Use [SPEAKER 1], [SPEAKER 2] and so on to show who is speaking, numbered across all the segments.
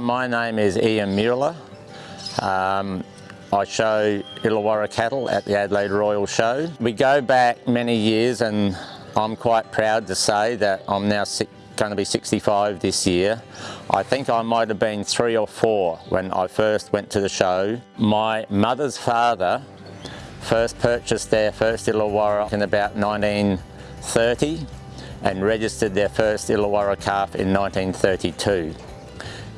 [SPEAKER 1] My name is Ian Mueller. Um, I show Illawarra cattle at the Adelaide Royal Show. We go back many years and I'm quite proud to say that I'm now going to be 65 this year. I think I might have been three or four when I first went to the show. My mother's father first purchased their first Illawarra in about 1930 and registered their first Illawarra calf in 1932.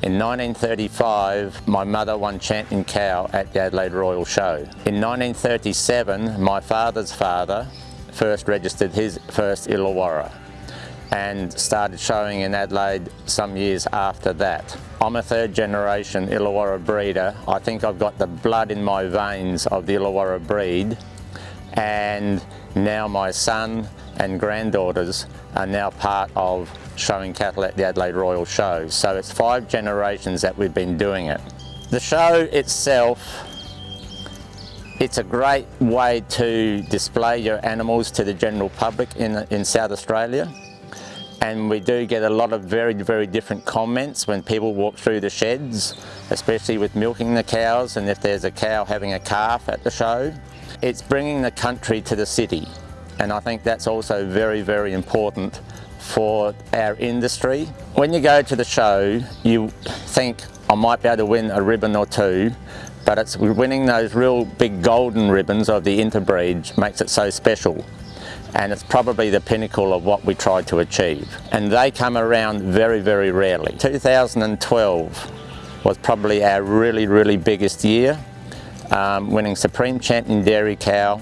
[SPEAKER 1] In 1935, my mother won champion cow at the Adelaide Royal Show. In 1937, my father's father first registered his first Illawarra and started showing in Adelaide some years after that. I'm a third generation Illawarra breeder. I think I've got the blood in my veins of the Illawarra breed and now my son and granddaughters are now part of showing cattle at the Adelaide Royal Show. So it's five generations that we've been doing it. The show itself, it's a great way to display your animals to the general public in, in South Australia. And we do get a lot of very, very different comments when people walk through the sheds, especially with milking the cows and if there's a cow having a calf at the show. It's bringing the country to the city. And I think that's also very, very important for our industry. When you go to the show, you think, I might be able to win a ribbon or two, but it's winning those real big golden ribbons of the interbreed makes it so special. And it's probably the pinnacle of what we try to achieve. And they come around very, very rarely. 2012 was probably our really, really biggest year, um, winning Supreme Champion Dairy Cow,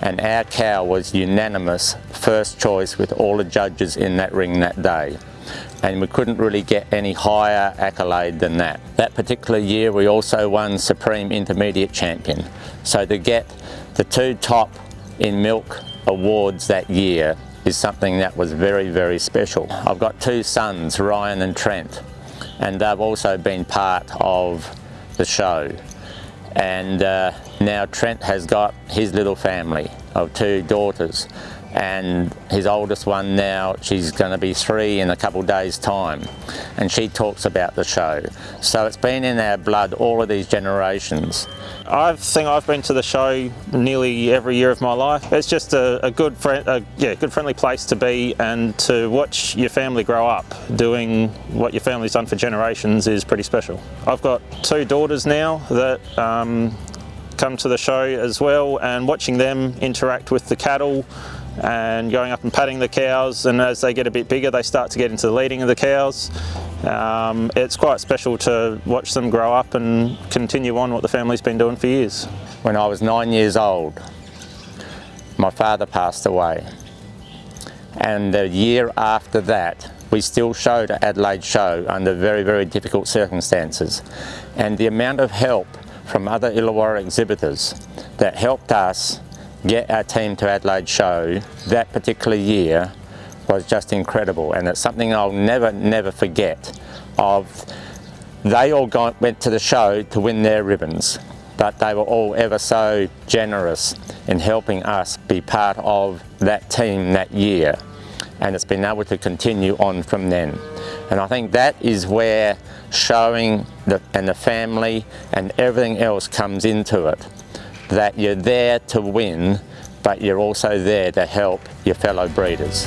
[SPEAKER 1] and our cow was unanimous first choice with all the judges in that ring that day and we couldn't really get any higher accolade than that. That particular year we also won Supreme Intermediate Champion so to get the two top in milk awards that year is something that was very very special. I've got two sons Ryan and Trent and they've also been part of the show and uh, now Trent has got his little family of two daughters and his oldest one now, she's going to be three in a couple days time and she talks about the show. So it's been in our blood all of these generations.
[SPEAKER 2] I think I've been to the show nearly every year of my life. It's just a, a good a, yeah, good friendly place to be and to watch your family grow up doing what your family's done for generations is pretty special. I've got two daughters now that um, come to the show as well and watching them interact with the cattle and going up and patting the cows and as they get a bit bigger they start to get into the leading of the cows. Um, it's quite special to watch them grow up and continue on what the family's been doing for years.
[SPEAKER 1] When I was nine years old my father passed away and the year after that we still showed at Adelaide Show under very very difficult circumstances and the amount of help from other Illawarra exhibitors that helped us get our team to Adelaide show that particular year was just incredible. And it's something I'll never never forget of they all got, went to the show to win their ribbons but they were all ever so generous in helping us be part of that team that year. And it's been able to continue on from then. And I think that is where showing the, and the family and everything else comes into it that you're there to win, but you're also there to help your fellow breeders.